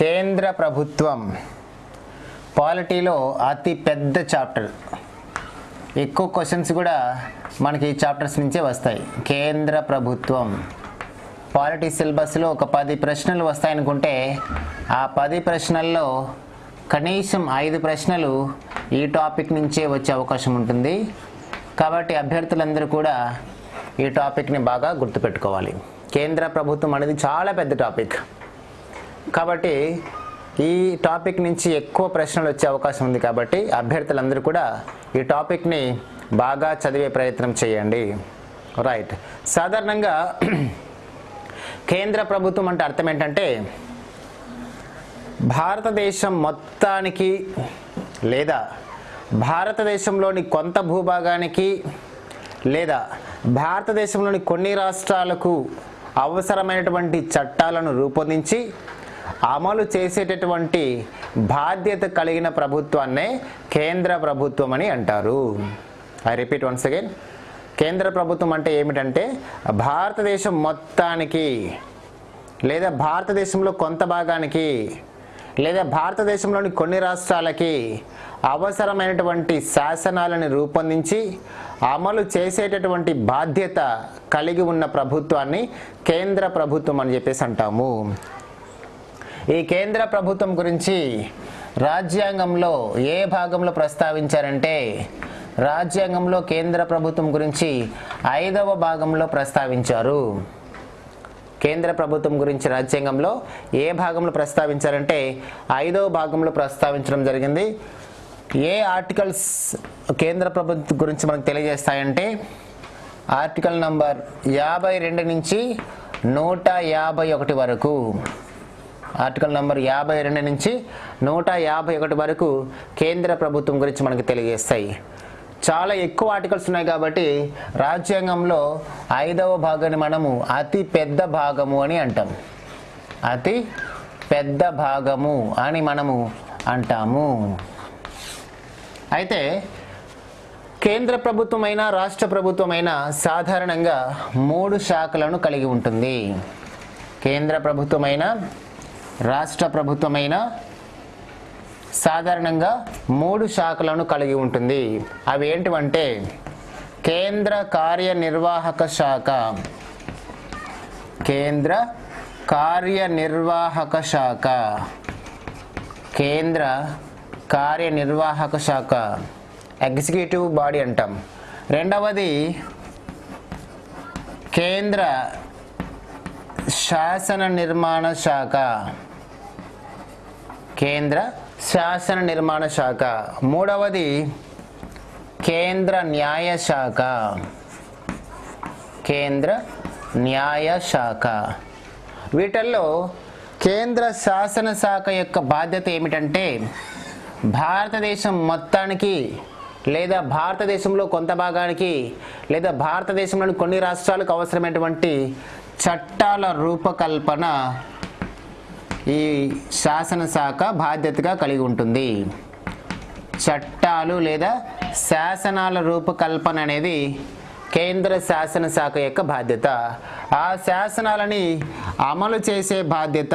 కేంద్ర ప్రభుత్వం పాలిటీలో అతి పెద్ద చాప్టర్. ఎక్కువ క్వశ్చన్స్ కూడా మనకి ఈ చాప్టర్స్ నుంచే వస్తాయి. కేంద్ర ప్రభుత్వం పాలిటీ సిలబస్లో ఒక పది ప్రశ్నలు వస్తాయనుకుంటే ఆ పది ప్రశ్నల్లో కనీసం ఐదు ప్రశ్నలు ఈ టాపిక్ నుంచే వచ్చే అవకాశం ఉంటుంది. కాబట్టి అభ్యర్థులందరూ కూడా ఈ టాపిక్ని బాగా గుర్తుపెట్టుకోవాలి. కేంద్ర ప్రభుత్వం అనేది చాలా పెద్ద టాపిక్. కాబట్టి ఈ టాపిక్ నుంచి ఎక్కువ ప్రశ్నలు వచ్చే అవకాశం ఉంది కాబట్టి అభ్యర్థులందరూ కూడా ఈ టాపిక్ని బాగా చదివే ప్రయత్నం చేయండి. రైట్ సాధారణంగా కేంద్ర ప్రభుత్వం అంటే అర్థం ఏంటంటే భారతదేశం మొత్తానికి లేదా భారతదేశంలోని కొంత భూభాగానికి లేదా భారతదేశంలోని కొన్ని రాష్ట్రాలకు అవసరమైనటువంటి చట్టాలను రూపొందించి అమలు చేసేటటువంటి బాధ్యత కలిగిన ప్రభుత్వాన్నే కేంద్ర ప్రభుత్వం అని అంటారు. ఐ రిపీట్ వన్స్ అగైన్ కేంద్ర ప్రభుత్వం అంటే ఏమిటంటే భారతదేశం మొత్తానికి లేదా భారతదేశంలో కొంత భాగానికి లేదా భారతదేశంలోని కొన్ని రాష్ట్రాలకి అవసరమైనటువంటి శాసనాలను రూపొందించి అమలు చేసేటటువంటి బాధ్యత కలిగి ఉన్న ప్రభుత్వాన్ని కేంద్ర ప్రభుత్వం అని చెప్పేసి అంటాము. ఈ కేంద్ర ప్రభుత్వం గురించి రాజ్యాంగంలో ఏ భాగంలో ప్రస్తావించారంటే రాజ్యాంగంలో కేంద్ర ప్రభుత్వం గురించి ఐదవ భాగంలో ప్రస్తావించారు. కేంద్ర ప్రభుత్వం గురించి రాజ్యాంగంలో ఏ భాగంలో ప్రస్తావించారంటే ఐదవ భాగంలో ప్రస్తావించడం జరిగింది. ఏ ఆర్టికల్స్ కేంద్ర ప్రభుత్వం గురించి మనకు తెలియజేస్తాయంటే ఆర్టికల్ నంబర్ యాభై రెండు నుంచి నూట యాభై ఒకటి వరకు. ఆర్టికల్ నెంబర్ యాభై రెండు నుంచి నూట యాభై ఒకటి వరకు కేంద్ర ప్రభుత్వం గురించి మనకు తెలియజేస్తాయి. చాలా ఎక్కువ ఆర్టికల్స్ ఉన్నాయి కాబట్టి రాజ్యాంగంలో ఐదవ భాగాన్ని మనము అతి పెద్ద భాగము అని అంటాం. అతి పెద్ద భాగము అని మనము అంటాము. అయితే కేంద్ర ప్రభుత్వమైన రాష్ట్ర ప్రభుత్వమైన సాధారణంగా మూడు శాఖలను కలిగి ఉంటుంది. కేంద్ర ప్రభుత్వమైన రాష్ట్ర ప్రభుత్వమైన సాధారణంగా మూడు శాఖలను కలిగి ఉంటుంది. అవి ఏంటివంటే కేంద్ర కార్యనిర్వాహక శాఖ కేంద్ర కార్యనిర్వాహక శాఖ కేంద్ర కార్యనిర్వాహక శాఖ ఎగ్జిక్యూటివ్ బాడీ అంటాం. రెండవది కేంద్ర శాసన నిర్మాణ శాఖ. కేంద్ర శాసన నిర్మాణ శాఖ. మూడవది కేంద్ర న్యాయ శాఖ. కేంద్ర న్యాయ శాఖ. వీటిల్లో కేంద్ర శాసన శాఖ యొక్క బాధ్యత ఏమిటంటే భారతదేశం మొత్తానికి లేదా భారతదేశంలో కొంత భాగానికి లేదా భారతదేశంలోని కొన్ని రాష్ట్రాలకు అవసరమైనటువంటి చట్టాల రూపకల్పన ఈ శాసనశాఖ బాధ్యతగా కలిగి ఉంటుంది. చట్టాలు లేదా శాసనాల రూపకల్పన అనేది కేంద్ర శాసనశాఖ యొక్క బాధ్యత. ఆ శాసనాలని అమలు చేసే బాధ్యత.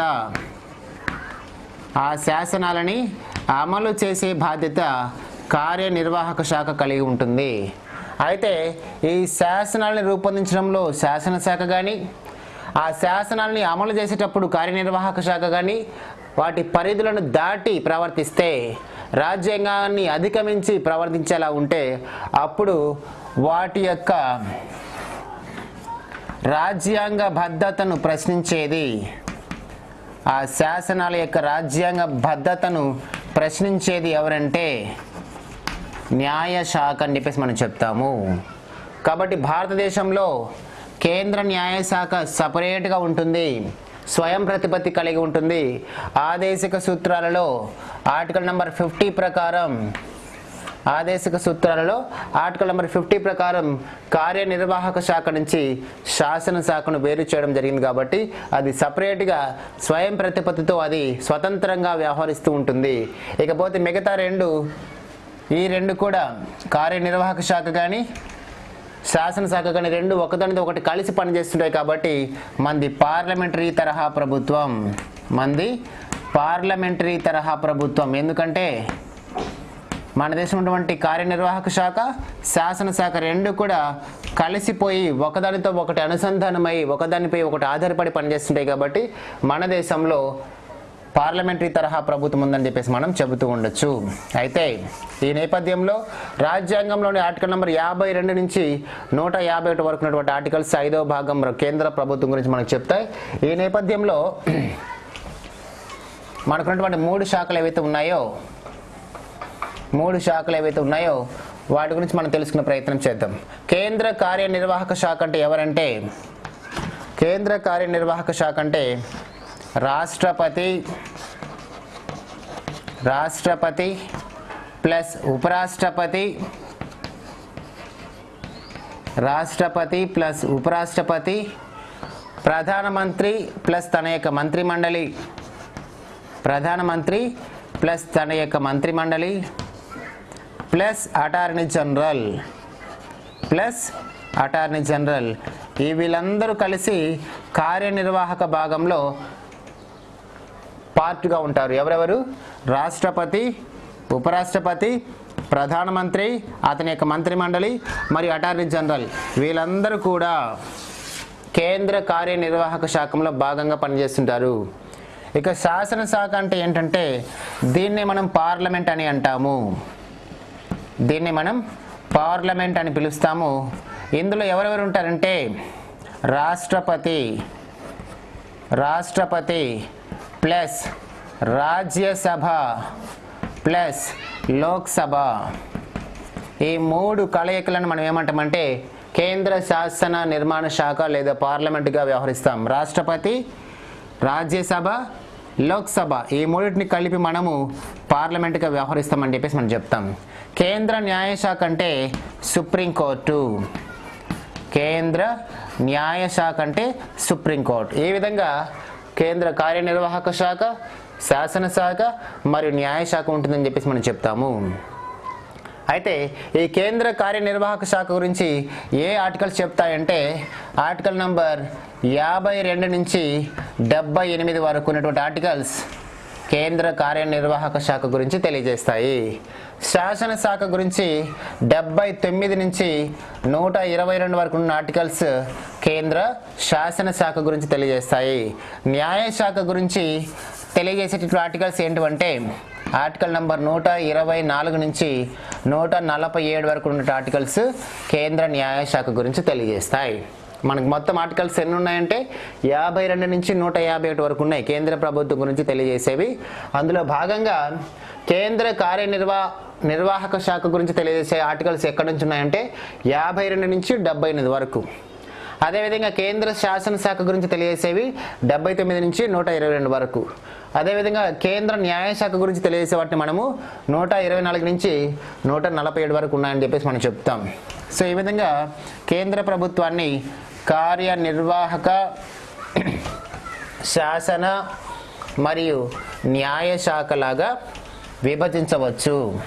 ఆ శాసనాలని అమలు చేసే బాధ్యత కార్యనిర్వాహక శాఖ కలిగి ఉంటుంది. అయితే ఈ శాసనాలను రూపొందించడంలో శాసనశాఖ కానీ ఆ శాసనాలని అమలు చేసేటప్పుడు కార్యనిర్వాహక శాఖ కానీ వాటి పరిధులను దాటి ప్రవర్తిస్తే రాజ్యాంగాన్ని అధిగమించి ప్రవర్తించేలా ఉంటే అప్పుడు వాటి యొక్క రాజ్యాంగ భద్రతను ప్రశ్నించేది. ఆ శాసనాల యొక్క రాజ్యాంగ భద్రతను ప్రశ్నించేది ఎవరంటే న్యాయ శాఖ అని చెప్పేసి మనం చెప్తాము. కాబట్టి భారతదేశంలో కేంద్ర న్యాయశాఖ సపరేట్గా ఉంటుంది. స్వయం ప్రతిపత్తి కలిగి ఉంటుంది. ఆదేశిక సూత్రాలలో ఆర్టికల్ నెంబర్ ఫిఫ్టీ ప్రకారం ఆదేశిక సూత్రాలలో ఆర్టికల్ నెంబర్ ఫిఫ్టీ ప్రకారం కార్యనిర్వాహక శాఖ నుంచి శాసన శాఖను వేరు చేయడం జరిగింది కాబట్టి అది సపరేట్గా స్వయం ప్రతిపత్తితో అది స్వతంత్రంగా వ్యవహరిస్తూ ఉంటుంది. ఇకపోతే మిగతా రెండు ఈ రెండు కూడా కార్యనిర్వాహక శాఖ కానీ శాసనసభ కానీ రెండు ఒకదానితో ఒకటి కలిసి పనిచేస్తుంటాయి కాబట్టి మంది పార్లమెంటరీ తరహా ప్రభుత్వం. మంది పార్లమెంటరీ తరహా ప్రభుత్వం. ఎందుకంటే మన దేశం ఉన్నటువంటి కార్యనిర్వాహక శాఖ శాసనశాఖ రెండు కూడా కలిసిపోయి ఒకదానితో ఒకటి అనుసంధానమై ఒకదానిపై ఒకటి ఆధారపడి పనిచేస్తుంటాయి కాబట్టి మన దేశంలో పార్లమెంటరీ తరహా ప్రభుత్వం ఉందని చెప్పేసి మనం చెబుతూ ఉండొచ్చు. అయితే ఈ నేపథ్యంలో రాజ్యాంగంలోని ఆర్టికల్ నెంబర్ యాభై రెండు నుంచి నూట యాభై ఒకటి వరకు ఉన్నటువంటి ఆర్టికల్స్ ఐదవ భాగం కేంద్ర ప్రభుత్వం గురించి మనకు చెప్తాయి. ఈ నేపథ్యంలో మనకున్నటువంటి మూడు శాఖలు ఏవైతే ఉన్నాయో మూడు శాఖలు ఏవైతే ఉన్నాయో వాటి గురించి మనం తెలుసుకునే ప్రయత్నం చేద్దాం. కేంద్ర కార్యనిర్వాహక శాఖ అంటే ఎవరంటే కేంద్ర కార్యనిర్వాహక శాఖ అంటే రాష్ట్రపతి రాష్ట్రపతి ప్లస్ ఉపరాష్ట్రపతి రాష్ట్రపతి ప్లస్ ఉపరాష్ట్రపతి ప్రధానమంత్రి ప్లస్ తన యొక్క మంత్రిమండలి ప్రధానమంత్రి ప్లస్ తన యొక్క మంత్రిమండలి plus attorney general plus attorney general. ఈ వీళ్ళందరూ కలిసి కార్యనిర్వాహక భాగంలో పార్ట్గా ఉంటారు. ఎవరెవరు? రాష్ట్రపతి ఉపరాష్ట్రపతి ప్రధానమంత్రి అతని యొక్క మంత్రిమండలి మరియు అటార్నీ జనరల్. వీళ్ళందరూ కూడా కేంద్ర కార్యనిర్వాహక శాఖలో భాగంగా పనిచేస్తుంటారు. ఇక శాసనశాఖ అంటే ఏంటంటే దీన్ని మనం పార్లమెంట్ అని అంటాము. దీన్ని మనం పార్లమెంట్ అని పిలుస్తాము. ఇందులో ఎవరెవరు ఉంటారంటే రాష్ట్రపతి రాష్ట్రపతి ప్లస్ రాజ్యసభ ప్లస్ లోక్సభ. ఈ మూడు కలయికలను మనం ఏమంటామంటే కేంద్ర శాసన నిర్మాణ శాఖ లేదా పార్లమెంటుగా వ్యవహరిస్తాం. రాష్ట్రపతి రాజ్యసభ లోక్సభ ఈ మూడింటిని కలిపి మనము పార్లమెంటుగా వ్యవహరిస్తామని చెప్పేసి మనం చెప్తాం. కేంద్ర న్యాయశాఖ అంటే సుప్రీంకోర్టు కేంద్ర న్యాయశాఖ అంటే సుప్రీంకోర్టు ఈ విధంగా కేంద్ర కార్యనిర్వాహక శాఖ శాసనశాఖ మరియు న్యాయశాఖ ఉంటుందని చెప్పేసి మనం చెప్తాము. అయితే ఈ కేంద్ర కార్యనిర్వాహక శాఖ గురించి ఏ ఆర్టికల్స్ చెప్తాయంటే ఆర్టికల్ నంబర్ యాభై రెండు నుంచి డెబ్బై ఎనిమిది వరకు ఉన్నటువంటి ఆర్టికల్స్ కేంద్ర కార్యనిర్వాహక శాఖ గురించి తెలియజేస్తాయి. శాసనశాఖ గురించి డెబ్బై తొమ్మిది నుంచి నూట ఇరవై రెండు వరకు ఉన్న ఆర్టికల్స్ కేంద్ర శాసనశాఖ గురించి తెలియజేస్తాయి. న్యాయశాఖ గురించి తెలియజేసేటటువంటి ఆర్టికల్స్ ఏంటివంటే ఆర్టికల్ నంబర్ నూట ఇరవై నాలుగు నుంచి నూట నలభై ఏడు వరకు ఉన్న ఆర్టికల్స్ కేంద్ర న్యాయశాఖ గురించి తెలియజేస్తాయి. మనకు మొత్తం ఆర్టికల్స్ ఎన్ని ఉన్నాయంటే యాభై రెండు నుంచి నూట యాభై ఒకటి వరకు ఉన్నాయి కేంద్ర ప్రభుత్వం గురించి తెలియజేసేవి. అందులో భాగంగా కేంద్ర కార్యనిర్వా నిర్వాహక శాఖ గురించి తెలియజేసే ఆర్టికల్స్ ఎక్కడి నుంచి ఉన్నాయంటే యాభై రెండు నుంచి డెబ్బై ఎనిమిది వరకు. అదేవిధంగా కేంద్ర శాసనశాఖ గురించి తెలియజేసేవి డెబ్బై తొమ్మిది నుంచి నూట ఇరవై రెండు వరకు. అదేవిధంగా కేంద్ర న్యాయశాఖ గురించి తెలియజేసే వాటిని మనము నూట ఇరవై నాలుగు నుంచి నూట నలభై ఏడు వరకు ఉన్నాయని చెప్పేసి మనం చెప్తాం. సో ఈ విధంగా కేంద్ర ప్రభుత్వాన్ని కార్యనిర్వాహక శాసన మరియు న్యాయశాఖలాగా విభజించవచ్చు.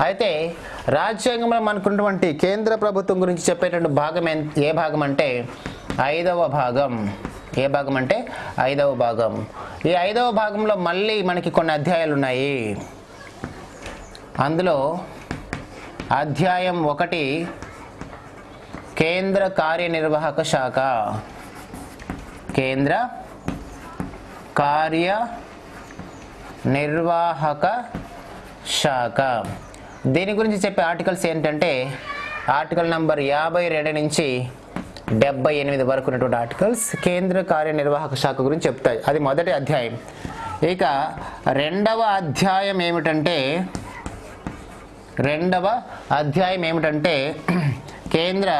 అయితే రాజ్యాంగంలో మనకున్నటువంటి కేంద్ర ప్రభుత్వం గురించి చెప్పేటువంటి భాగం ఎన్- ఏ భాగం అంటే ఐదవ భాగం. ఏ భాగం అంటే ఐదవ భాగం. ఈ ఐదవ భాగంలో మళ్ళీ మనకి కొన్ని అధ్యాయాలు ఉన్నాయి. అందులో అధ్యాయం ఒకటి కేంద్ర కార్యనిర్వాహక శాఖ. కేంద్ర కార్య నిర్వాహక శాఖ. దీని గురించి చెప్పే ఆర్టికల్స్ ఏంటంటే ఆర్టికల్ నంబర్ యాభై రెండు నుంచి డెబ్బై ఎనిమిది వరకు ఉన్నటువంటి ఆర్టికల్స్ కేంద్ర కార్యనిర్వాహక శాఖ గురించి చెప్తాయి. అది మొదటి అధ్యాయం. ఇక రెండవ అధ్యాయం ఏమిటంటే రెండవ అధ్యాయం ఏమిటంటే కేంద్ర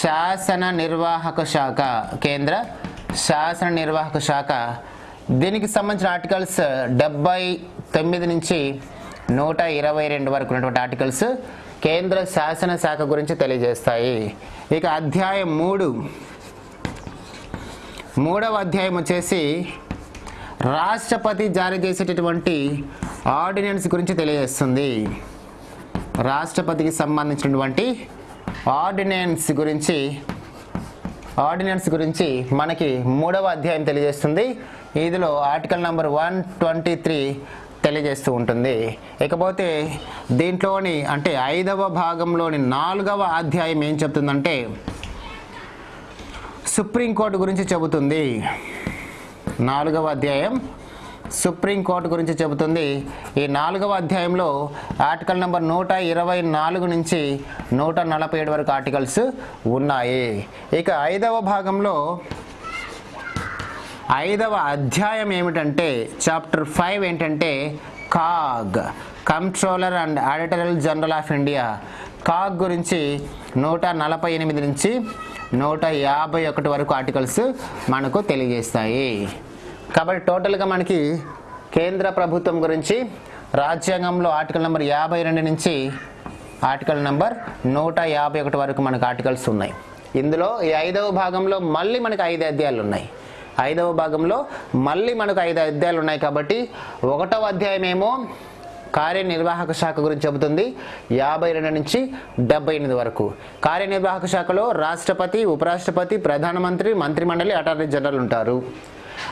శాసన నిర్వాహక శాఖ కేంద్ర శాసన నిర్వాహక శాఖ. దీనికి సంబంధించిన ఆర్టికల్స్ డెబ్బై తొమ్మిది నుంచి నూట ఇరవై రెండు వరకు ఉన్నటువంటి ఆర్టికల్స్ కేంద్ర శాసన శాఖ గురించి తెలియజేస్తాయి. ఇక అధ్యాయం మూడు. మూడవ అధ్యాయం వచ్చేసి రాష్ట్రపతి జారీ చేసేటటువంటి ఆర్డినెన్స్ గురించి తెలియజేస్తుంది. రాష్ట్రపతికి సంబంధించినటువంటి ఆర్డినెన్స్ గురించి ఆర్డినెన్స్ గురించి మనకి మూడవ అధ్యాయం తెలియజేస్తుంది. ఇందులో article number one twenty three తెలియజేస్తూ ఉంటుంది. ఇకపోతే దీంట్లోని అంటే ఐదవ భాగంలోని నాలుగవ అధ్యాయం ఏం చెప్తుందంటే సుప్రీంకోర్టు గురించి చెబుతుంది. నాలుగవ అధ్యాయం సుప్రీంకోర్టు గురించి చెబుతుంది. ఈ నాలుగవ అధ్యాయంలో ఆర్టికల్ నెంబర్ నూట ఇరవై నాలుగు నుంచి నూట నలభై ఏడు వరకు ఆర్టికల్స్ ఉన్నాయి. ఇక ఐదవ భాగంలో ఐదవ అధ్యాయం ఏమిటంటే చాప్టర్ ఫైవ్ ఏంటంటే CAG controller and auditor general of India. CAG గురించి నూట నలభై ఎనిమిది నుంచి నూట యాభై ఒకటి వరకు ఆర్టికల్స్ మనకు తెలియజేస్తాయి. కాబట్టి టోటల్గా మనకి కేంద్ర ప్రభుత్వం గురించి రాజ్యాంగంలో ఆర్టికల్ నెంబర్ యాభై రెండు నుంచి ఆర్టికల్ నెంబర్ నూట యాభై ఒకటి వరకు మనకు ఆర్టికల్స్ ఉన్నాయి. ఇందులో ఈ ఐదవ భాగంలో మళ్ళీ మనకు ఐదు అధ్యాయాలు ఉన్నాయి. ఐదవ భాగంలో మళ్ళీ మనకు ఐదు అధ్యాయాలు ఉన్నాయి కాబట్టి ఒకటవ అధ్యాయం ఏమో కార్యనిర్వాహక శాఖ గురించి చెబుతుంది. యాభై రెండు నుంచి డెబ్బై ఎనిమిది వరకు. కార్యనిర్వాహక శాఖలో రాష్ట్రపతి ఉపరాష్ట్రపతి ప్రధానమంత్రి మంత్రిమండలి అటార్నీ జనరల్ ఉంటారు.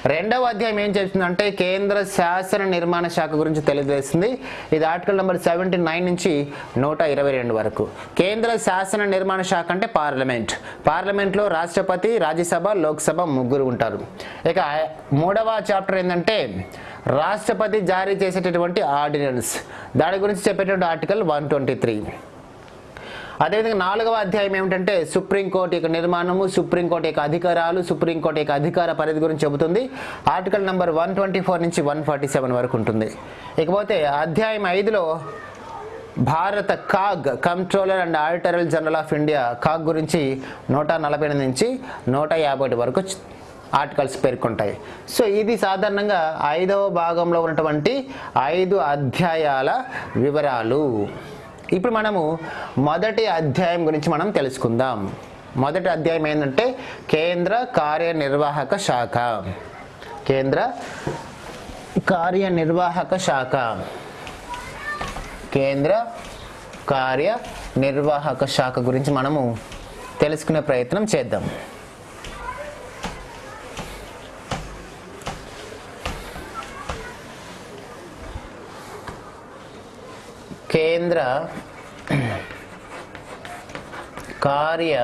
రెండవ అధ్యాయం ఏం చెప్తుందంటే కేంద్ర శాసన నిర్మాణ శాఖ గురించి తెలియజేస్తుంది. ఇది ఆర్టికల్ నెంబర్ సెవెంటీ నైన్ నుంచి నూట ఇరవై రెండు వరకు. కేంద్ర శాసన నిర్మాణ శాఖ అంటే పార్లమెంట్. పార్లమెంట్లో రాష్ట్రపతి రాజ్యసభ లోక్సభ ముగ్గురు ఉంటారు. ఇక మూడవ చాప్టర్ ఏంటంటే రాష్ట్రపతి జారీ చేసేటటువంటి ఆర్డినెన్స్. దాని గురించి చెప్పేటువంటి ఆర్టికల్ వన్ ట్వంటీ త్రీ. అదేవిధంగా నాలుగవ అధ్యాయం ఏమిటంటే సుప్రీంకోర్టు యొక్క నిర్మాణము సుప్రీంకోర్టు యొక్క అధికారాలు సుప్రీంకోర్టు యొక్క అధికార పరిధి గురించి చెబుతుంది. Article number one twenty four నుంచి వన్ ఫార్టీ సెవెన్ వరకు ఉంటుంది. ఇకపోతే అధ్యాయం ఐదులో భారత CAG controller and auditor general of India CAG గురించి నూట నలభై ఎనిమిది నుంచి నూట యాభై ఒకటి వరకు ఆర్టికల్స్ పేర్కొంటాయి. సో ఇది సాధారణంగా ఐదవ భాగంలో ఉన్నటువంటి ఐదు అధ్యాయాల వివరాలు. ఇప్పుడు మనము మొదటి అధ్యాయం గురించి మనం తెలుసుకుందాం. మొదటి అధ్యాయం ఏంటంటే కేంద్ర కార్యనిర్వాహక శాఖ. కేంద్ర కార్యనిర్వాహక శాఖ. కేంద్ర కార్యనిర్వాహక శాఖ గురించి మనము తెలుసుకునే ప్రయత్నం చేద్దాం. కేంద్ర కార్య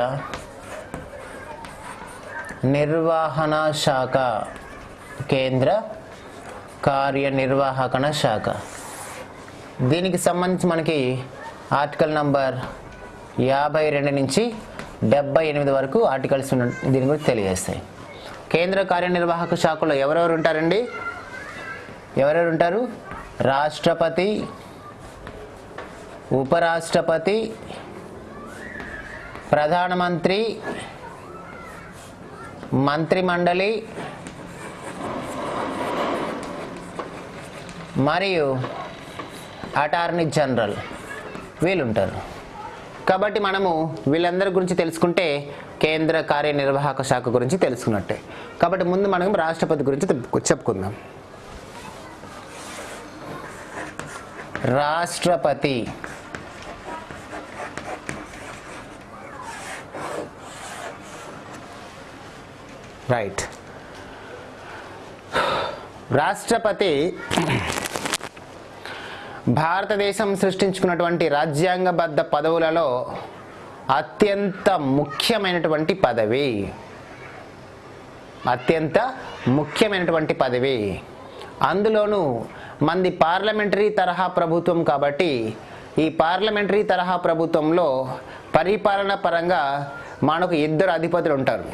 నిర్వహణ శాఖ. కేంద్ర కార్యనిర్వాహకణ శాఖ. దీనికి సంబంధించి మనకి ఆర్టికల్ నంబర్ యాభై రెండు నుంచి డెబ్బై ఎనిమిది వరకు ఆర్టికల్స్ దీని గురించి తెలియజేస్తాయి. కేంద్ర కార్యనిర్వాహక శాఖలో ఎవరెవరు ఉంటారండి? ఎవరెవరు ఉంటారు? రాష్ట్రపతి ఉపరాష్ట్రపతి ప్రధానమంత్రి మంత్రిమండలి మరియు అటార్నీ జనరల్ వీళ్ళుంటారు. కాబట్టి మనము వీళ్ళందరి గురించి తెలుసుకుంటే కేంద్ర కార్యనిర్వాహక శాఖ గురించి తెలుసుకున్నట్టే. కాబట్టి ముందు మనం రాష్ట్రపతి గురించి చెప్పుకుందాం. రాష్ట్రపతి రైట్ రాష్ట్రపతి భారతదేశం సృష్టించుకున్నటువంటి రాజ్యాంగబద్ధ పదవులలో అత్యంత ముఖ్యమైనటువంటి పదవి. అత్యంత ముఖ్యమైనటువంటి పదవి. అందులోనూ మంది పార్లమెంటరీ తరహా ప్రభుత్వం కాబట్టి ఈ పార్లమెంటరీ తరహా ప్రభుత్వంలో పరిపాలన పరంగా మనకు ఇద్దరు అధిపతులు ఉంటారు.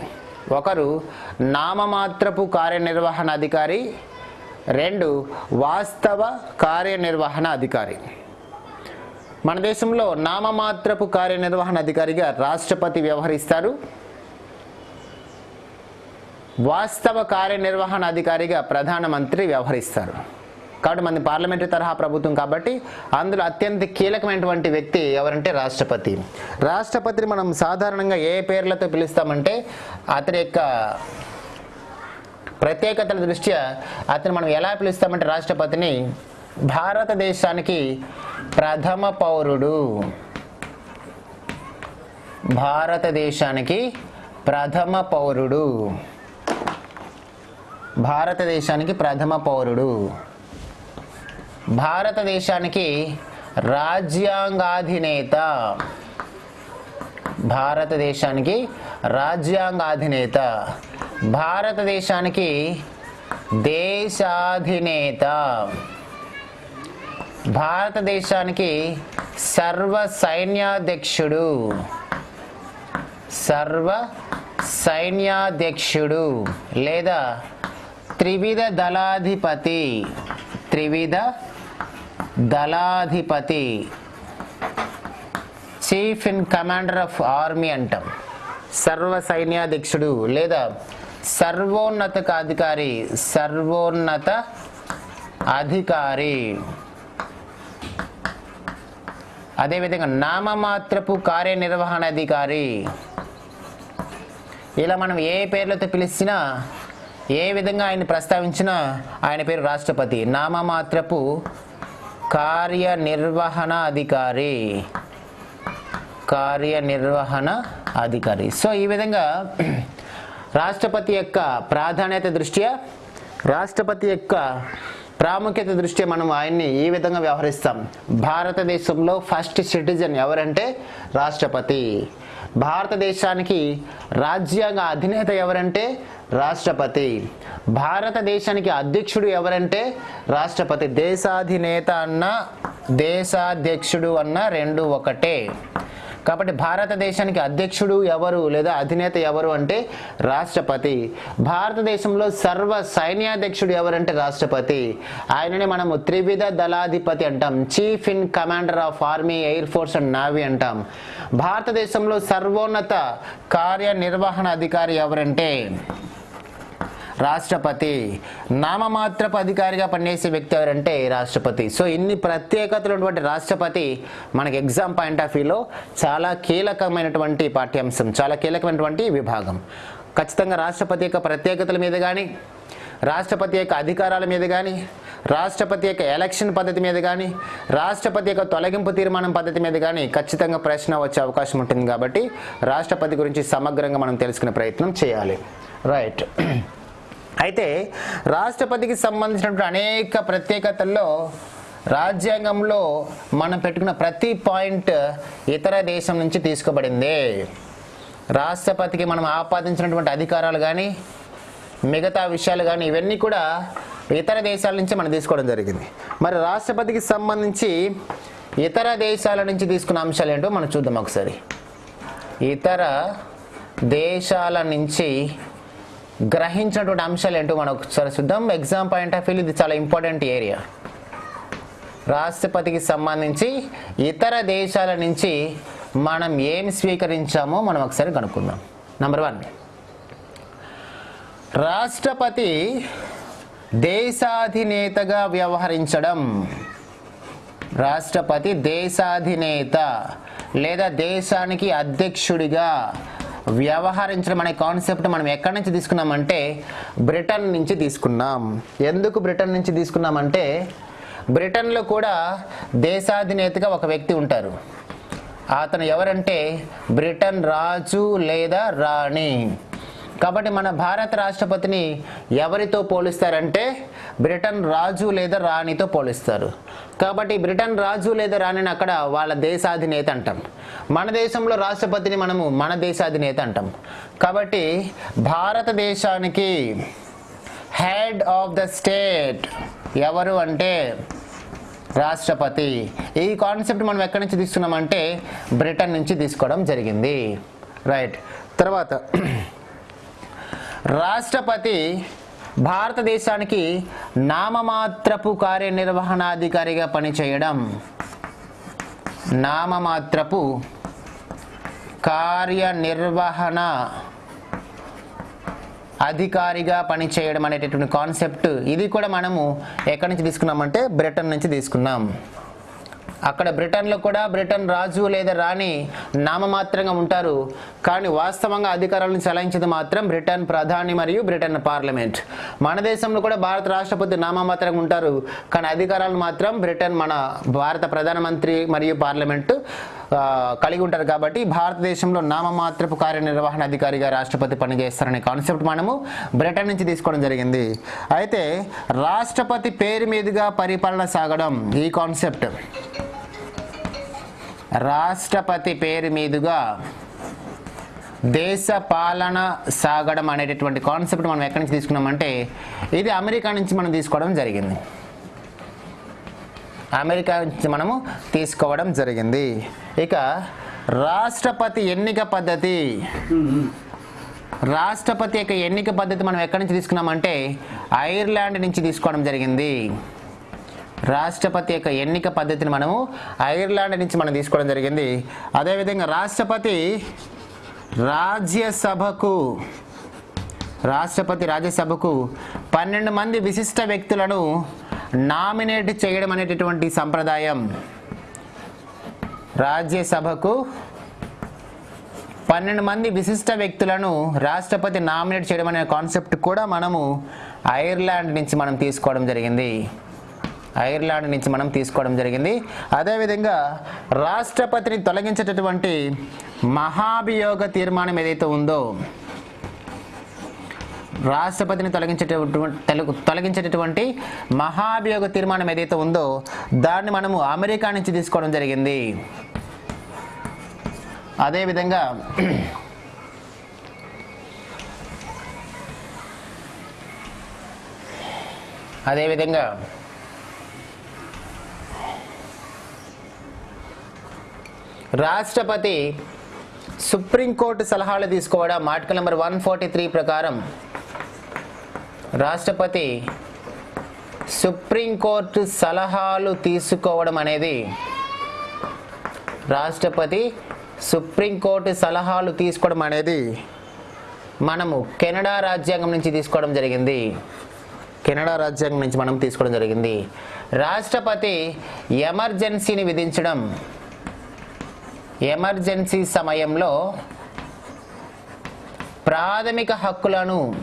ఒకరు నామమాత్రపు కార్యనిర్వహణ అధికారి రెండు వాస్తవ కార్యనిర్వహణ అధికారి. మన దేశంలో నామమాత్రపు కార్యనిర్వహణ అధికారిగా రాష్ట్రపతి వ్యవహరిస్తారు. వాస్తవ కార్యనిర్వహణ అధికారిగా ప్రధానమంత్రి వ్యవహరిస్తారు. కాబట్టి మన పార్లమెంటరీ తరహా ప్రభుత్వం కాబట్టి అందులో అత్యంత కీలకమైనటువంటి వ్యక్తి ఎవరంటే రాష్ట్రపతి. రాష్ట్రపతిని మనం సాధారణంగా ఏ పేర్లతో పిలుస్తామంటే అతని యొక్క ప్రత్యేకతల దృష్ట్యా అతను మనం ఎలా పిలుస్తామంటే రాష్ట్రపతిని? భారతదేశానికి ప్రథమ పౌరుడు. భారతదేశానికి ప్రథమ పౌరుడు. భారతదేశానికి ప్రథమ పౌరుడు. భారతదేశానికి రాజ్యాంగాధినేత. భారతదేశానికి రాజ్యాంగాధినేత. భారతదేశానికి దేశాధినేత. భారతదేశానికి సర్వ సైన్యాధ్యక్షుడు సర్వ సైన్యాధ్యక్షుడు లేదా త్రివిధ దళాధిపతి. త్రివిధ దళాధిపతి chief in commander of army అంటాం. సర్వ సైన్యాధ్యక్షుడు లేదా సర్వోన్నత అధికారి సర్వోన్నత అధికారి. అదేవిధంగా నామమాత్రపు కార్యనిర్వహణ అధికారి. ఇలా మనం ఏ పేర్లతో పిలిచినా ఏ విధంగా ఆయన ప్రస్తావించినా ఆయన పేరు రాష్ట్రపతి. నామమాత్రపు కార్యనిర్వహణ అధికారి కార్యనిర్వహణ అధికారి. సో ఈ విధంగా రాష్ట్రపతి యొక్క ప్రాధాన్యత దృష్ట్యా రాష్ట్రపతి యొక్క ప్రాముఖ్యత దృష్ట్యా మనం ఆయన్ని ఈ విధంగా వ్యవహరిస్తాం. భారతదేశంలో ఫస్ట్ సిటిజన్ ఎవరంటే రాష్ట్రపతి. భారతదేశానికి రాజ్యాంగ అధినేత ఎవరంటే రాష్ట్రపతి. భారతదేశానికి అధ్యక్షుడు ఎవరంటే రాష్ట్రపతి దేశాధినేత అన్న దేశాధ్యక్షుడు అన్న రెండు ఒకటే. కాబట్టి భారతదేశానికి అధ్యక్షుడు ఎవరు లేదా అధినేత ఎవరు అంటే రాష్ట్రపతి. భారతదేశంలో సర్వ సైన్యాధ్యక్షుడు ఎవరంటే రాష్ట్రపతి. ఆయనని మనము త్రివిధ దళాధిపతి అంటాం. Chief in commander of army air force and navy అంటాం. భారతదేశంలో సర్వోన్నత కార్యనిర్వహణ అధికారి ఎవరంటే రాష్ట్రపతి నామమాత్రపు అధికారిగా పనిచేసే వ్యక్తి ఎవరంటే రాష్ట్రపతి. సో ఇన్ని ప్రత్యేకతలు ఉన్నటువంటి రాష్ట్రపతి మనకి ఎగ్జామ్ పాయింట్ ఆఫ్ వ్యూలో చాలా కీలకమైనటువంటి పాఠ్యాంశం చాలా కీలకమైనటువంటి విభాగం. ఖచ్చితంగా రాష్ట్రపతి యొక్క ప్రత్యేకతల మీద కానీ రాష్ట్రపతి యొక్క అధికారాల మీద కానీ రాష్ట్రపతి యొక్క ఎలక్షన్ పద్ధతి మీద కానీ రాష్ట్రపతి యొక్క తొలగింపు తీర్మానం పద్ధతి మీద కానీ ఖచ్చితంగా ప్రశ్న వచ్చే అవకాశం ఉంటుంది కాబట్టి రాష్ట్రపతి గురించి సమగ్రంగా మనం తెలుసుకునే ప్రయత్నం చేయాలి. రైట్. అయితే రాష్ట్రపతికి సంబంధించినటువంటి అనేక ప్రత్యేకతల్లో రాజ్యాంగంలో మనం పెట్టుకున్న ప్రతి పాయింట్ ఇతర దేశం నుంచి తీసుకోబడింది. రాష్ట్రపతికి మనం ఆపాదించినటువంటి అధికారాలు కానీ మిగతా విషయాలు కానీ ఇవన్నీ కూడా ఇతర దేశాల నుంచి మనం తీసుకోవడం జరిగింది. మరి రాష్ట్రపతికి సంబంధించి ఇతర దేశాల నుంచి తీసుకున్న అంశాలు ఏంటో మనం చూద్దాం ఒకసారి. ఇతర దేశాల నుంచి గ్రహించినటువంటి అంశాలు ఏంటో మనం ఒకసారి చూద్దాం. ఎగ్జామ్ పాయింట్ ఆఫ్ వ్యూ ఇది చాలా ఇంపార్టెంట్ ఏరియా రాష్ట్రపతికి సంబంధించి ఇతర దేశాల నుంచి మనం ఏం స్వీకరించామో మనం ఒకసారి కనుక్కుందాం. నంబర్ వన్ రాష్ట్రపతి దేశాధినేతగా వ్యవహరించడం. రాష్ట్రపతి దేశాధినేత లేదా దేశానికి అధ్యక్షుడిగా వ్యవహరించడం అనే కాన్సెప్ట్ మనం ఎక్కడి నుంచి తీసుకున్నామంటే బ్రిటన్ నుంచి తీసుకున్నాం. ఎందుకు బ్రిటన్ నుంచి తీసుకున్నామంటే బ్రిటన్లో కూడా దేశాధినేతగా ఒక వ్యక్తి ఉంటారు. అతను ఎవరంటే బ్రిటన్ రాజు లేదా రాణి. కాబట్టి మన భారత రాష్ట్రపతిని ఎవరితో పోలిస్తారంటే బ్రిటన్ రాజు లేదా రాణితో పోలిస్తారు. కాబట్టి బ్రిటన్ రాజు లేదా రాణిని అక్కడ వాళ్ళ దేశాధినేత అంటాం. మన దేశంలో రాష్ట్రపతిని మనము మన దేశాధినేత అంటాం. కాబట్టి భారతదేశానికి హెడ్ ఆఫ్ ద స్టేట్ ఎవరు అంటే రాష్ట్రపతి. ఈ కాన్సెప్ట్ మనం ఎక్కడి నుంచి తీసుకున్నామంటే బ్రిటన్ నుంచి తీసుకోవడం జరిగింది. రైట్. తర్వాత రాష్ట్రపతి భారతదేశానికి నామమాత్రపు కార్యనిర్వహణాధికారిగా పనిచేయడం. నామమాత్రపు కార్యనిర్వహణ అధికారిగా పనిచేయడం అనేటటువంటి కాన్సెప్ట్ ఇది కూడా మనము ఎక్కడి నుంచి తీసుకున్నామంటే బ్రిటన్ నుంచి తీసుకున్నాం. అక్కడ బ్రిటన్లో కూడా బ్రిటన్ రాజు లేదా రాణి నామమాత్రంగా ఉంటారు. కానీ వాస్తవంగా అధికారాలను చెలాయించేది మాత్రం బ్రిటన్ ప్రధాని మరియు బ్రిటన్ పార్లమెంట్. మన దేశంలో కూడా భారత రాష్ట్రపతి నామమాత్రంగా ఉంటారు. కానీ అధికారాలు మాత్రం బ్రిటన్ మన భారత ప్రధానమంత్రి మరియు పార్లమెంటు కలిగి ఉంటారు కాబట్టి భారతదేశంలో నామమాత్రపు కార్యనిర్వహణ అధికారిగా రాష్ట్రపతి పనిచేస్తారనే కాన్సెప్ట్ మనము బ్రిటన్ నుంచి తీసుకోవడం జరిగింది. అయితే రాష్ట్రపతి పేరు మీదుగా పరిపాలన సాగడం ఈ కాన్సెప్ట్. రాష్ట్రపతి పేరు మీదుగా దేశ పాలన సాగడం అనేటటువంటి కాన్సెప్ట్ మనం ఎక్కడి నుంచి తీసుకున్నామంటే ఇది అమెరికా నుంచి మనం తీసుకోవడం జరిగింది. అమెరికా నుంచి మనము తీసుకోవడం జరిగింది. ఇక రాష్ట్రపతి ఎన్నిక పద్ధతి. రాష్ట్రపతి యొక్క ఎన్నిక పద్ధతి మనం ఎక్కడి నుంచి తీసుకున్నామంటే ఐర్లాండ్ నుంచి తీసుకోవడం జరిగింది. రాష్ట్రపతి యొక్క ఎన్నిక పద్ధతిని మనము ఐర్లాండ్ నుంచి మనం తీసుకోవడం జరిగింది. అదేవిధంగా రాష్ట్రపతి రాజ్యసభకు రాష్ట్రపతి రాజ్యసభకు పన్నెండు మంది విశిష్ట వ్యక్తులను నామినేట్ చేయడం అనేటటువంటి సంప్రదాయం రాజ్యసభకు పన్నెండు మంది విశిష్ట వ్యక్తులను రాష్ట్రపతి నామినేట్ చేయడం అనే కాన్సెప్ట్ కూడా మనము ఐర్లాండ్ నుంచి మనం తీసుకోవడం జరిగింది. ఐర్లాండ్ నుంచి మనం తీసుకోవడం జరిగింది. అదేవిధంగా రాష్ట్రపతిని తొలగించేటటువంటి మహాభియోగ తీర్మానం ఏదైతే ఉందో రాష్ట్రపతిని తొలగించేటటువంటి తొలగించేటటువంటి మహాభియోగ తీర్మానం ఏదైతే ఉందో దాన్ని మనము అమెరికా నుంచి తీసుకోవడం జరిగింది. అదేవిధంగా అదేవిధంగా రాష్ట్రపతి సుప్రీంకోర్టు సలహాలు తీసుకోవడం article number one forty three ప్రకారం రాష్ట్రపతి సుప్రీంకోర్టు సలహాలు తీసుకోవడం అనేది రాష్ట్రపతి సుప్రీంకోర్టు సలహాలు తీసుకోవడం అనేది మనము కెనడా రాజ్యాంగం నుంచి తీసుకోవడం జరిగింది. కెనడా రాజ్యాంగం నుంచి మనం తీసుకోవడం జరిగింది. రాష్ట్రపతి ఎమర్జెన్సీని విధించడం ఎమర్జెన్సీ సమయంలో ప్రాథమిక హక్కులను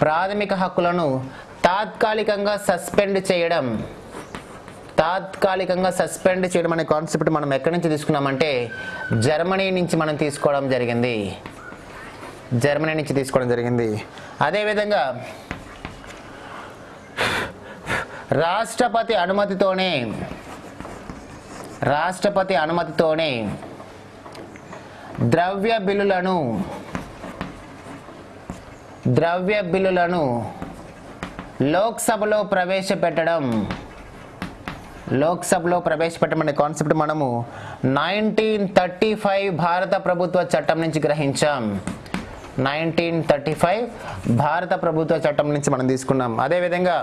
ప్రాథమిక హక్కులను తాత్కాలికంగా సస్పెండ్ చేయడం తాత్కాలికంగా సస్పెండ్ చేయడం అనే కాన్సెప్ట్ మనం ఎక్కడి నుంచి తీసుకున్నామంటే జర్మనీ నుంచి మనం తీసుకోవడం జరిగింది. జర్మనీ నుంచి తీసుకోవడం జరిగింది. అదేవిధంగా రాష్ట్రపతి అనుమతితోనే రాష్ట్రపతి అనుమతితోనే ద్రవ్య బిల్లులను ద్రవ్య బిల్లులను లోక్సభలో ప్రవేశపెట్టడం లోక్సభలో ప్రవేశపెట్టమనే కాన్సెప్ట్ మనము నైన్టీన్ థర్టీ ఫైవ్ భారత ప్రభుత్వ చట్టం నుంచి గ్రహించాం. నైన్టీన్ థర్టీ ఫైవ్ భారత ప్రభుత్వ చట్టం నుంచి మనం తీసుకున్నాం. అదేవిధంగా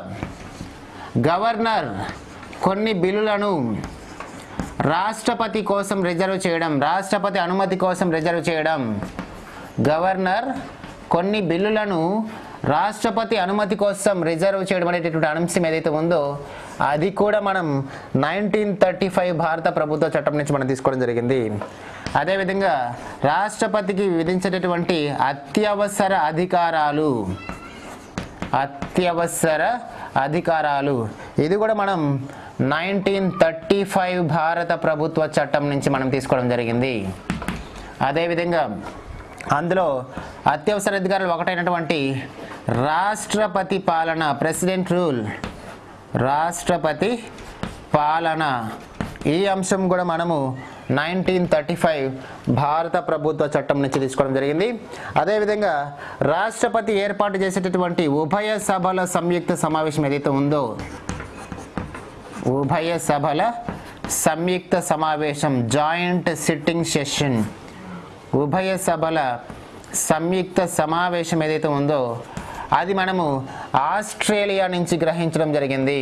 గవర్నర్ కొన్ని బిల్లులను రాష్ట్రపతి కోసం రిజర్వ్ చేయడం రాష్ట్రపతి అనుమతి కోసం రిజర్వ్ చేయడం. గవర్నర్ కొన్ని బిల్లులను రాష్ట్రపతి అనుమతి కోసం రిజర్వ్ చేయడం అనేటటువంటి అంశం ఏదైతే ఉందో అది కూడా మనం నైన్టీన్ థర్టీ ఫైవ్ భారత ప్రభుత్వ చట్టం నుంచి మనం తీసుకోవడం జరిగింది. అదేవిధంగా రాష్ట్రపతికి విధించేటటువంటి అత్యవసర అధికారాలు. అత్యవసర అధికారాలు. ఇది కూడా మనం నైన్టీన్ థర్టీ ఫైవ్ భారత ప్రభుత్వ చట్టం నుంచి మనం తీసుకోవడం జరిగింది. అదేవిధంగా అందులో అత్యవసర అధికారులు ఒకటైనటువంటి రాష్ట్రపతి పాలన ప్రెసిడెంట్ రూల్ రాష్ట్రపతి పాలన. ఈ అంశం కూడా మనము నైన్టీన్ థర్టీ ఫైవ్ భారత ప్రభుత్వ చట్టం నుంచి తీసుకోవడం జరిగింది. అదేవిధంగా రాష్ట్రపతి ఏర్పాటు చేసేటటువంటి ఉభయ సభల సంయుక్త సమావేశం ఏదైతే ఉందో ఉభయ సభల సంయుక్త సమావేశం జాయింట్ సిట్టింగ్ సెషన్ ఉభయ సభల సంయుక్త సమావేశం ఏదైతే ఉందో అది మనము ఆస్ట్రేలియా నుంచి గ్రహించడం జరిగింది.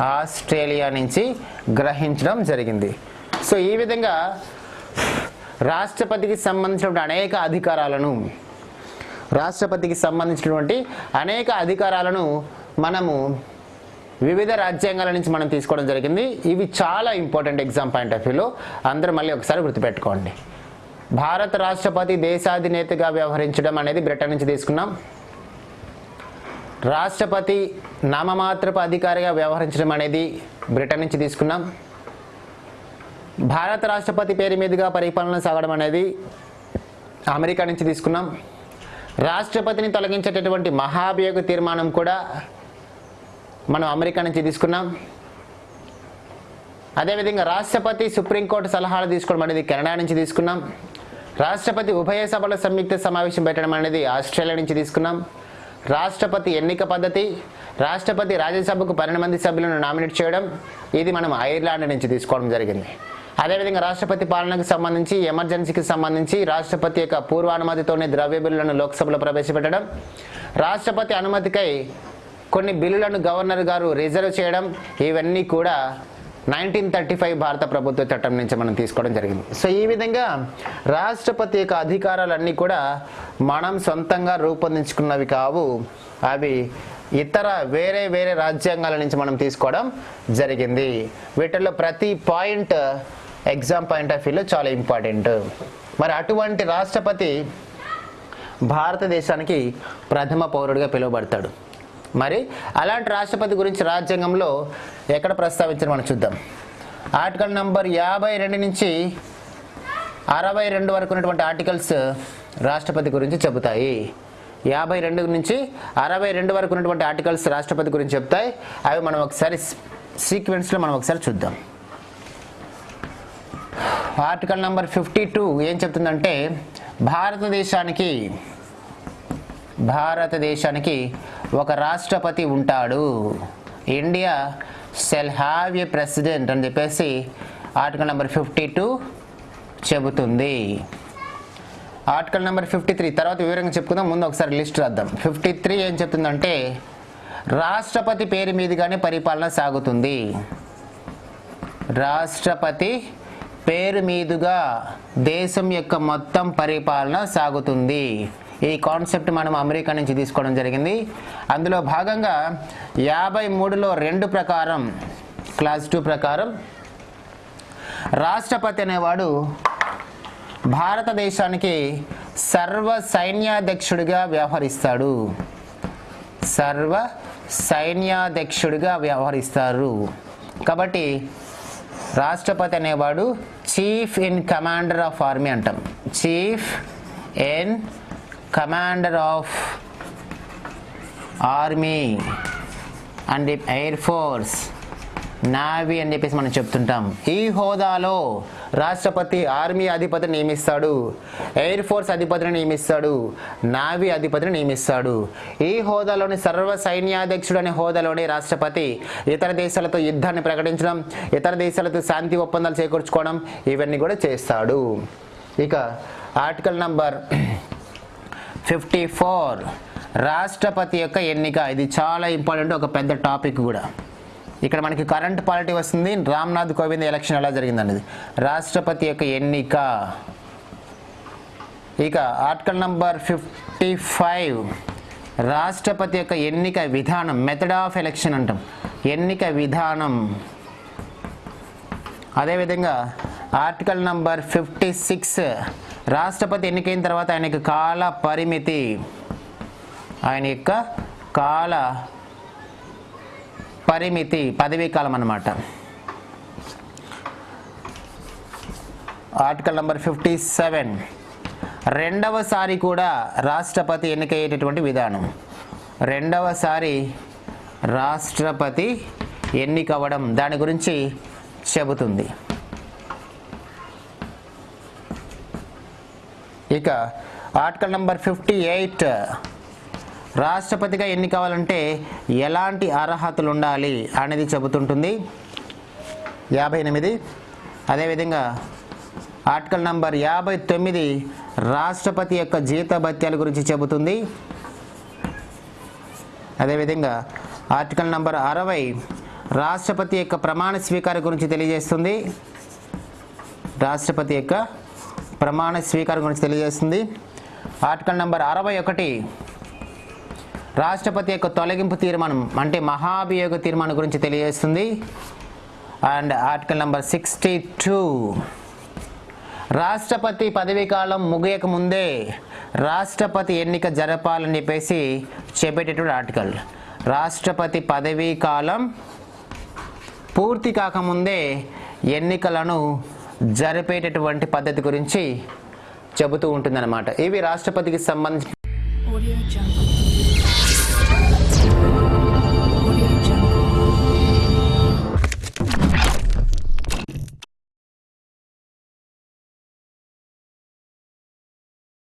ఆస్ట్రేలియా నుంచి గ్రహించడం జరిగింది. సో ఈ విధంగా రాష్ట్రపతికి సంబంధించినటువంటి అనేక అధికారాలను రాష్ట్రపతికి సంబంధించినటువంటి అనేక అధికారాలను మనము వివిధ రాజ్యాంగాల నుంచి మనం తీసుకోవడం జరిగింది. ఇవి చాలా ఇంపార్టెంట్ ఎగ్జామ్ పాయింట్ ఆఫ్ వ్యూలో. అందరూ మళ్ళీ ఒకసారి గుర్తుపెట్టుకోండి. భారత రాష్ట్రపతి దేశాధినేతగా వ్యవహరించడం అనేది బ్రిటన్ నుంచి తీసుకున్నాం. రాష్ట్రపతి నామమాత్రపు అధికారిగా వ్యవహరించడం అనేది బ్రిటన్ నుంచి తీసుకున్నాం. భారత రాష్ట్రపతి పేరు మీదుగా పరిపాలన సాగడం అనేది అమెరికా నుంచి తీసుకున్నాం. రాష్ట్రపతిని తొలగించేటటువంటి మహాభియోగ తీర్మానం కూడా మనం అమెరికా నుంచి తీసుకున్నాం. అదేవిధంగా రాష్ట్రపతి సుప్రీంకోర్టు సలహాలు తీసుకోవడం అనేది కెనడా నుంచి తీసుకున్నాం. రాష్ట్రపతి ఉభయ సభల సంయుక్త సమావేశం పెట్టడం అనేది ఆస్ట్రేలియా నుంచి తీసుకున్నాం. రాష్ట్రపతి ఎన్నిక పద్ధతి రాష్ట్రపతి రాజ్యసభకు పన్నెండు మంది సభ్యులను నామినేట్ చేయడం ఇది మనం ఐర్లాండ్ నుంచి తీసుకోవడం జరిగింది. అదేవిధంగా రాష్ట్రపతి పాలనకు సంబంధించి ఎమర్జెన్సీకి సంబంధించి రాష్ట్రపతి యొక్క పూర్వానుమతితోనే ద్రవ్య బిల్లులను లోక్సభలో ప్రవేశపెట్టడం రాష్ట్రపతి అనుమతికై కొన్ని బిల్లులను గవర్నర్ గారు రిజర్వ్ చేయడం ఇవన్నీ కూడా నైన్టీన్ థర్టీ ఫైవ్ భారత ప్రభుత్వ చట్టం నుంచి మనం తీసుకోవడం జరిగింది. సో ఈ విధంగా రాష్ట్రపతి యొక్క అధికారాలన్నీ కూడా మనం సొంతంగా రూపొందించుకున్నవి కావు. అవి ఇతర వేరే వేరే రాజ్యాంగాల నుంచి మనం తీసుకోవడం జరిగింది. వీటిల్లో ప్రతి పాయింట్ ఎగ్జామ్ పాయింట్ ఆఫ్ వ్యూలో చాలా ఇంపార్టెంట్. మరి అటువంటి రాష్ట్రపతి భారతదేశానికి ప్రథమ పౌరుడిగా పిలువబడతాడు. మరి అలాంటి రాష్ట్రపతి గురించి రాజ్యాంగంలో ఎక్కడ ప్రస్తావించారు మనం చూద్దాం. ఆర్టికల్ నంబర్ యాభై రెండు నుంచి అరవై రెండు వరకు ఉన్నటువంటి ఆర్టికల్స్ రాష్ట్రపతి గురించి చెబుతాయి. యాభై రెండు నుంచి అరవై రెండు వరకు ఉన్నటువంటి ఆర్టికల్స్ రాష్ట్రపతి గురించి చెప్తాయి అవి మనం ఒకసారి సీక్వెన్స్లో మనం ఒకసారి చూద్దాం. ఆర్టికల్ నంబర్ ఫిఫ్టీ టూ ఏం చెప్తుందంటే భారతదేశానికి భారతదేశానికి ఒక రాష్ట్రపతి ఉంటాడు. India shall have a president అని చెప్పేసి ఆర్టికల్ నెంబర్ ఫిఫ్టీ టూ చెబుతుంది. ఆర్టికల్ నెంబర్ ఫిఫ్టీ త్రీ తర్వాత వివరంగా చెప్పుకుందాం ముందు ఒకసారి లిస్ట్ రాద్దాం. ఫిఫ్టీ త్రీ ఏం చెప్తుందంటే రాష్ట్రపతి పేరు మీదుగానే పరిపాలన సాగుతుంది. రాష్ట్రపతి పేరు మీదుగా దేశం యొక్క మొత్తం పరిపాలన సాగుతుంది. ఈ కాన్సెప్ట్ మనం అమెరికా నుంచి తీసుకోవడం జరిగింది. అందులో భాగంగా యాభై మూడులో రెండు ప్రకారం క్లాస్ టూ ప్రకారం రాష్ట్రపతి అనేవాడు భారతదేశానికి సర్వ సైన్యాధ్యక్షుడిగా వ్యవహరిస్తాడు. సర్వ సైన్యాధ్యక్షుడిగా వ్యవహరిస్తారు. కాబట్టి రాష్ట్రపతి అనేవాడు chief in commander of army అంటాం. Chief in commander of army and air force navy అని చెప్పేసి మనం చెప్తుంటాం. ఈ హోదాలో రాష్ట్రపతి ఆర్మీ అధిపతిని నియమిస్తాడు ఎయిర్ ఫోర్స్ అధిపతిని నియమిస్తాడు నావీ అధిపతిని నియమిస్తాడు. ఈ హోదాలోని సర్వ సైన్యాధ్యక్షుడు అనే హోదాలోని రాష్ట్రపతి ఇతర దేశాలతో యుద్ధాన్ని ప్రకటించడం ఇతర దేశాలతో శాంతి ఒప్పందాలు చేకూర్చుకోవడం ఇవన్నీ కూడా చేస్తాడు. ఇక ఆర్టికల్ నంబర్ ఫిఫ్టీ ఫోర్. రాష్ట్రపతి యొక్క ఎన్నిక. ఇది చాలా ఇంపార్టెంట్ ఒక పెద్ద టాపిక్ కూడా. ఇక్కడ మనకి కరెంట్ పాలిటీ వస్తుంది. రామ్నాథ్ కోవింద్ ఎలక్షన్ ఎలా జరిగిందనేది. రాష్ట్రపతి యొక్క ఎన్నిక. ఇక ఆర్టికల్ నంబర్ ఫిఫ్టీ ఫైవ్. రాష్ట్రపతి యొక్క ఎన్నిక విధానం మెథడ్ ఆఫ్ ఎలక్షన్ అంటాం. ఎన్నిక విధానం. అదేవిధంగా ఆర్టికల్ నంబర్ ఫిఫ్టీ సిక్స్. రాష్ట్రపతి ఎన్నికైన తర్వాత ఆయన యొక్క కాల పరిమితి. ఆయన యొక్క కాల పరిమితి పదవీ కాలం అన్నమాట. Article number fifty seven. రెండవసారి కూడా రాష్ట్రపతి ఎన్నికయ్యేటటువంటి విధానం. రెండవసారి రాష్ట్రపతి ఎన్నికవ్వడం దాని గురించి చెబుతుంది. ఇక ఆర్టికల్ నంబర్ ఫిఫ్టీ ఎయిట్. రాష్ట్రపతిగా ఎన్ని కావాలంటే ఎలాంటి అర్హతలు ఉండాలి అనేది చెబుతుంటుంది. యాభై ఎనిమిది. అదేవిధంగా ఆర్టికల్ నంబర్ యాభై తొమ్మిది రాష్ట్రపతి యొక్క జీతభత్యాల గురించి చెబుతుంది. అదేవిధంగా ఆర్టికల్ నంబర్ అరవై రాష్ట్రపతి యొక్క ప్రమాణ స్వీకారం గురించి తెలియజేస్తుంది. రాష్ట్రపతి యొక్క ప్రమాణ స్వీకారం గురించి తెలియజేస్తుంది. ఆర్టికల్ నెంబర్ అరవై ఒకటి. రాష్ట్రపతి యొక్క తొలగింపు తీర్మానం అంటే మహాభియోగ తీర్మానం గురించి తెలియజేస్తుంది. And article number sixty two. రాష్ట్రపతి పదవీ కాలం ముగియక ముందే రాష్ట్రపతి ఎన్నిక జరపాలని చెప్పేసి చెప్పేటటువంటి ఆర్టికల్. రాష్ట్రపతి పదవీ కాలం పూర్తి కాకముందే ఎన్నికలను జరిపేటటువంటి పద్ధతి గురించి చెబుతూ ఉంటుందన్నమాట. ఇవి రాష్ట్రపతికి సంబంధించి